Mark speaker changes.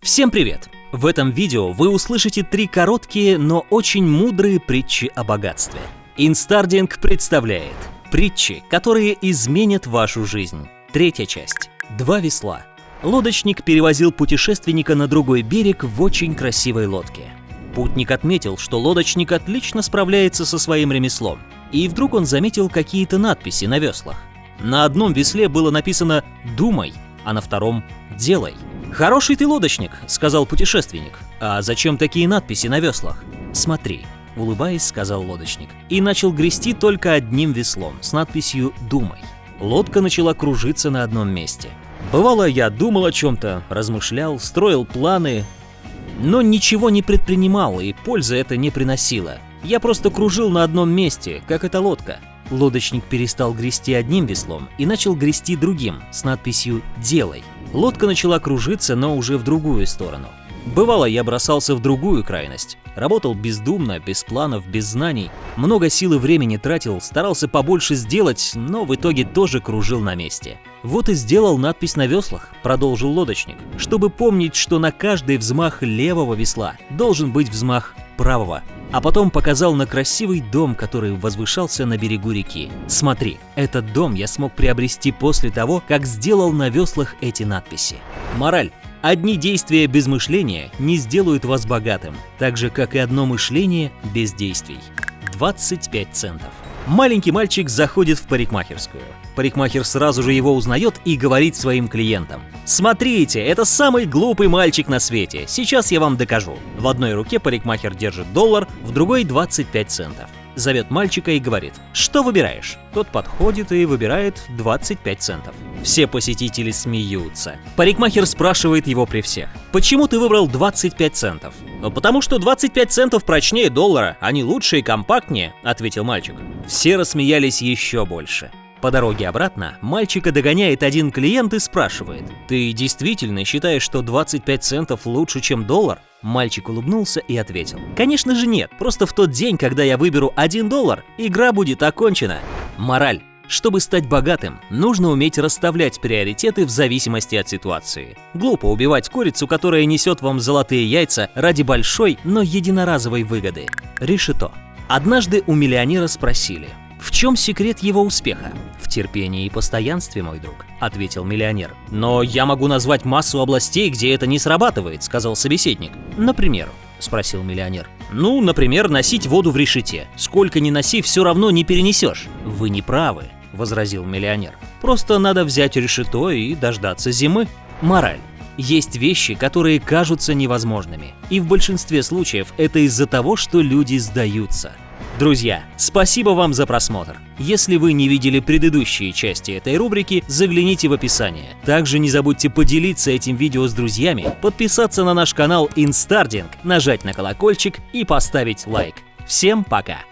Speaker 1: Всем привет! В этом видео вы услышите три короткие, но очень мудрые притчи о богатстве. Инстардинг представляет притчи, которые изменят вашу жизнь. Третья часть. Два весла. Лодочник перевозил путешественника на другой берег в очень красивой лодке. Путник отметил, что лодочник отлично справляется со своим ремеслом, и вдруг он заметил какие-то надписи на веслах. На одном весле было написано «Думай», а на втором «Делай». «Хороший ты лодочник», — сказал путешественник. «А зачем такие надписи на веслах?» «Смотри», — улыбаясь, сказал лодочник. И начал грести только одним веслом с надписью «Думай». Лодка начала кружиться на одном месте. Бывало, я думал о чем-то, размышлял, строил планы, но ничего не предпринимал, и пользы это не приносило. Я просто кружил на одном месте, как эта лодка. Лодочник перестал грести одним веслом и начал грести другим, с надписью «Делай». Лодка начала кружиться, но уже в другую сторону. Бывало, я бросался в другую крайность. Работал бездумно, без планов, без знаний. Много сил и времени тратил, старался побольше сделать, но в итоге тоже кружил на месте. Вот и сделал надпись на веслах, продолжил лодочник, чтобы помнить, что на каждый взмах левого весла должен быть взмах правого. А потом показал на красивый дом, который возвышался на берегу реки. Смотри, этот дом я смог приобрести после того, как сделал на веслах эти надписи. Мораль. Одни действия без мышления не сделают вас богатым, так же, как и одно мышление без действий. 25 центов. Маленький мальчик заходит в парикмахерскую. Парикмахер сразу же его узнает и говорит своим клиентам. «Смотрите, это самый глупый мальчик на свете, сейчас я вам докажу». В одной руке парикмахер держит доллар, в другой 25 центов. Зовет мальчика и говорит, что выбираешь? Тот подходит и выбирает 25 центов. Все посетители смеются. Парикмахер спрашивает его при всех, почему ты выбрал 25 центов? «Ну, потому что 25 центов прочнее доллара, они лучше и компактнее», — ответил мальчик. Все рассмеялись еще больше. По дороге обратно мальчика догоняет один клиент и спрашивает, «Ты действительно считаешь, что 25 центов лучше, чем доллар?» Мальчик улыбнулся и ответил, «Конечно же нет, просто в тот день, когда я выберу 1 доллар, игра будет окончена». Мораль. Чтобы стать богатым, нужно уметь расставлять приоритеты в зависимости от ситуации. Глупо убивать курицу, которая несет вам золотые яйца ради большой, но единоразовой выгоды. Решето. Однажды у миллионера спросили, в чем секрет его успеха? В терпении и постоянстве, мой друг, ответил миллионер. Но я могу назвать массу областей, где это не срабатывает, сказал собеседник. Например, спросил миллионер. Ну, например, носить воду в решете. Сколько ни носи, все равно не перенесешь. Вы не правы, возразил миллионер. Просто надо взять решето и дождаться зимы. Мораль. Есть вещи, которые кажутся невозможными. И в большинстве случаев это из-за того, что люди сдаются. Друзья, спасибо вам за просмотр. Если вы не видели предыдущие части этой рубрики, загляните в описание. Также не забудьте поделиться этим видео с друзьями, подписаться на наш канал Instarding, нажать на колокольчик и поставить лайк. Всем пока!